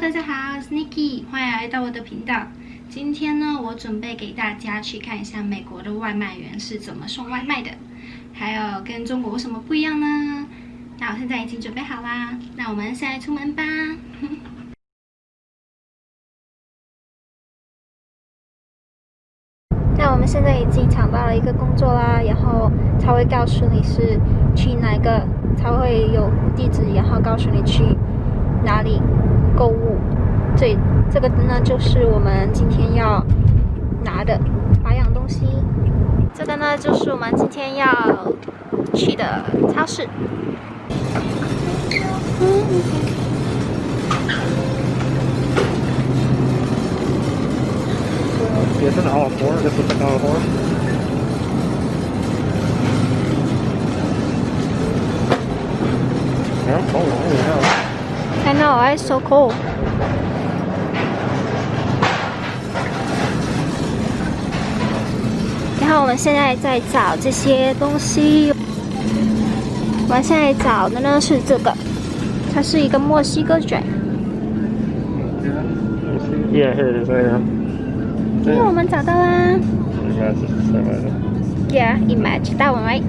大家好，我是 Niki，欢迎来到我的频道。今天呢，我准备给大家去看一下美国的外卖员是怎么送外卖的，还有跟中国有什么不一样呢？那我现在已经准备好啦，那我们现在出门吧。那我们现在已经抢到了一个工作啦，然后他会告诉你是去哪个，他会有地址，然后告诉你去哪里购物。这这个呢，就是我们今天要拿的八样东西。这个呢，就是我们今天要去的超市。也是拿我活儿，是干活儿。So cool。然后我们现在在找这些东西，我们现在找的呢是这个，它是一个墨西哥卷。Yeah, here it is. Yeah。我们找到啦。Yeah, it matches. 大我买。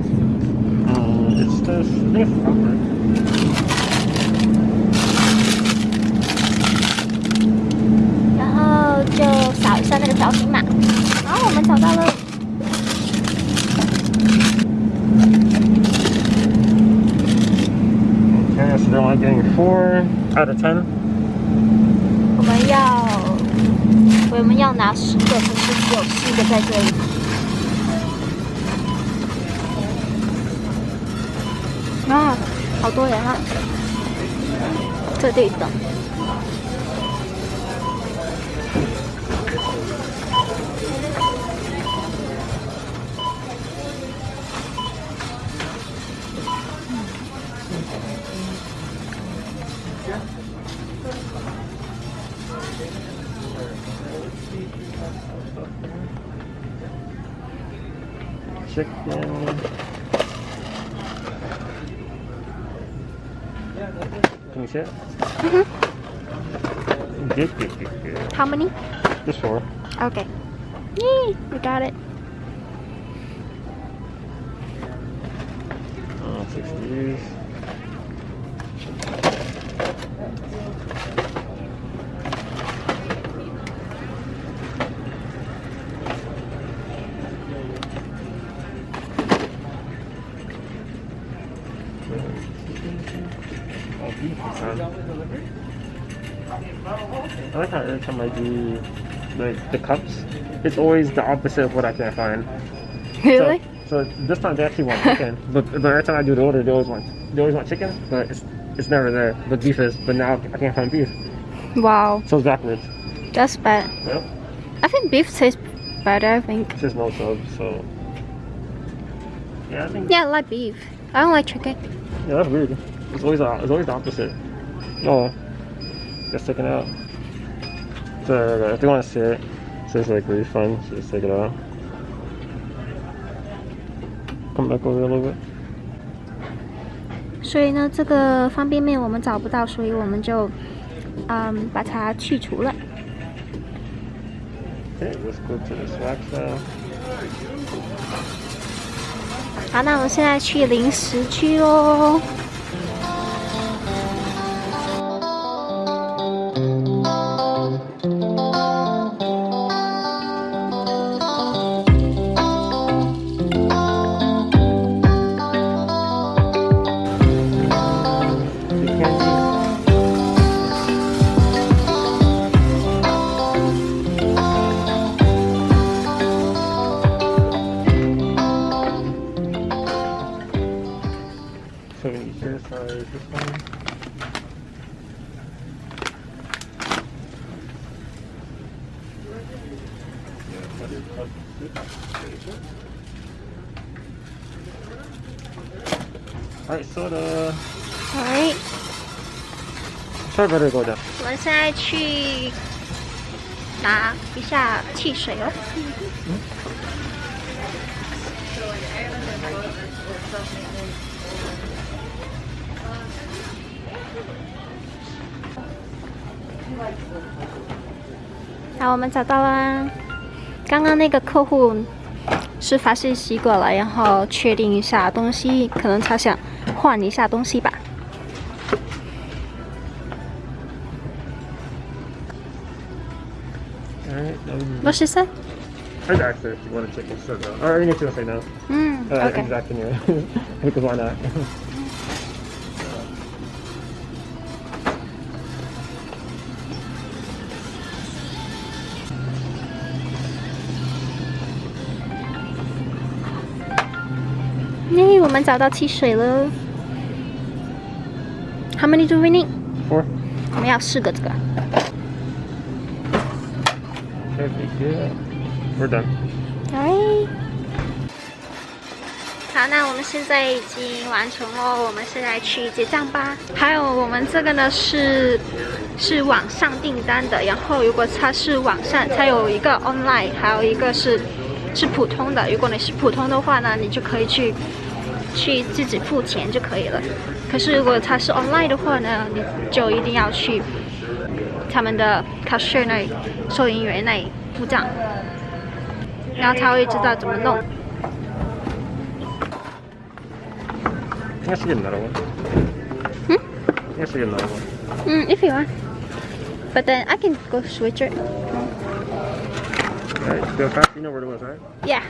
Out of ten. 我们要我们要拿十个，可是只有四个在这里。啊，好多人啊！在这里等。Chicken. Can you see it? Good, good, good, good. How many? Just four. Okay. Yay, we got it. Oh, Six of these. Oh, beef this time. I like how every time I do like the cups, it's always the opposite of what I can't find. Really? So, so this time they actually want chicken, but, but every time I do the order, they always want they always want chicken, but it's it's never there. But beef is, but now I can't find beef, Wow, so it's backwards. that's bad. Yep. I think beef tastes better. I think. It's just no subs, so yeah, I think Yeah, I like beef. I don't like chicken. yeah, that's weird. It's always the- it's always the opposite. Oh, just take it out. So uh, if they want to see it, it says like refund, so just take it out. Come back over a little bit. 所以呢，这个方便面我们找不到，所以我们就嗯把它去除了。Let's go to the swag sale. 好，那我们现在去零食区喽。はい、そうだ。的。我们现在去拿一下汽水哦。嗯。好，我们找到啦。刚刚那个客户是发信息过来，然后确定一下东西，可能他想换一下东西吧。Alright, um, What she said? I'd ask her if you want to check shirt out. Or I think she's gonna say no. 嗯 Uh,，OK。Exact anyway. because why not? 我们找到汽水了。How many do we need？Four. 我们要四个这个。Okay, good. We're done. Alright。好，那我们现在已经完成了，我们现在去结账吧。还有我们这个呢是是网上订单的，然后如果它是网上，它有一个 online，还有一个是是普通的。如果你是普通的话呢，你就可以去去自己付钱就可以了。可是如果它是 online 的话呢，你就一定要去他们的 cashier 那里，收银员那里付账。然后他会知道怎么弄。I should get another one. Hmm? I should get another one. 嗯，if you want. But then I can go switch it. Alright, go fast. You know where it was, right? Yeah.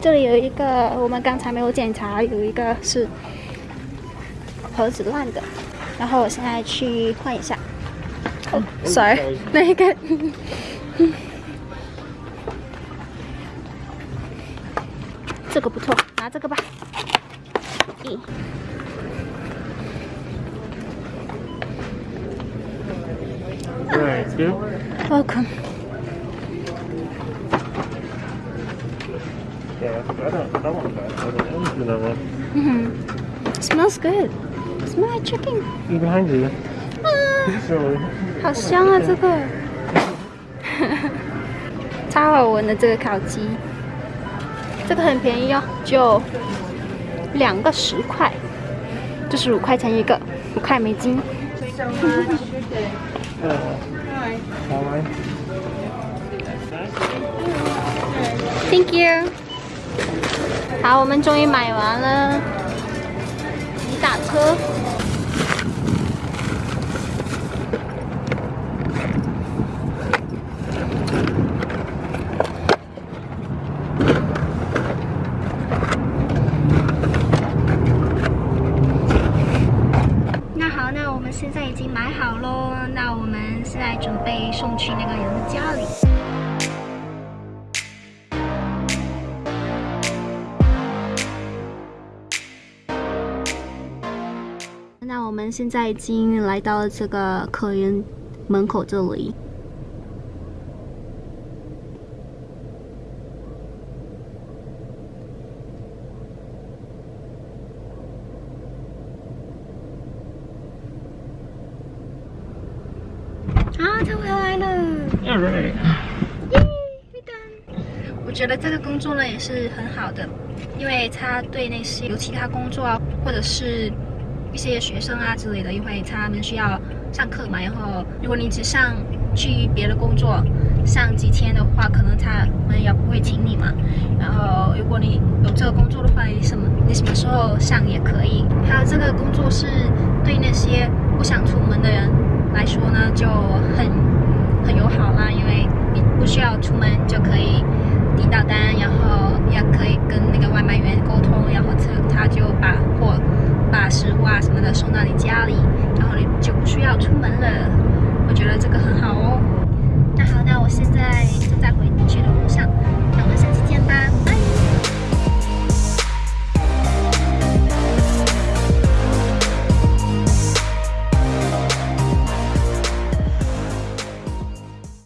这里有一个，我们刚才没有检查，有一个是盒子烂的，然后我现在去换一下。哦、s o r r y 那一个。这个不错，拿这个吧。welcome。Yeah, I don't. I want that. I don't want to do that one. 嗯哼，smells good。Smell chicken。Behind you. 好香啊，这个，超好闻的这个烤鸡，这个很便宜哦，就两个十块，就是五块钱一个，五块美金。Uh. Thank you。好，我们终于买完了，一大车。我们现在已经来到了这个客人门口这里。啊，他回来了！Alright. 耶，we done！我觉得这个工作呢也是很好的，因为他对那些有其他工作啊，或者是一些学生啊之类的，因为他们需要上课嘛。然后如果你只上去别的工作上几天的话，可能他们也不会请你嘛。然后如果你有这个工作的话，你什么你什么时候上也可以。还有这个工作是对那些不想出门的人来说呢，就很很友好啦，因为你不需要出门就可以订到单，然后也可以跟那个外卖员沟通，然后他他就把货、把食物啊什么的送到你家里，然后你就不需要出门了。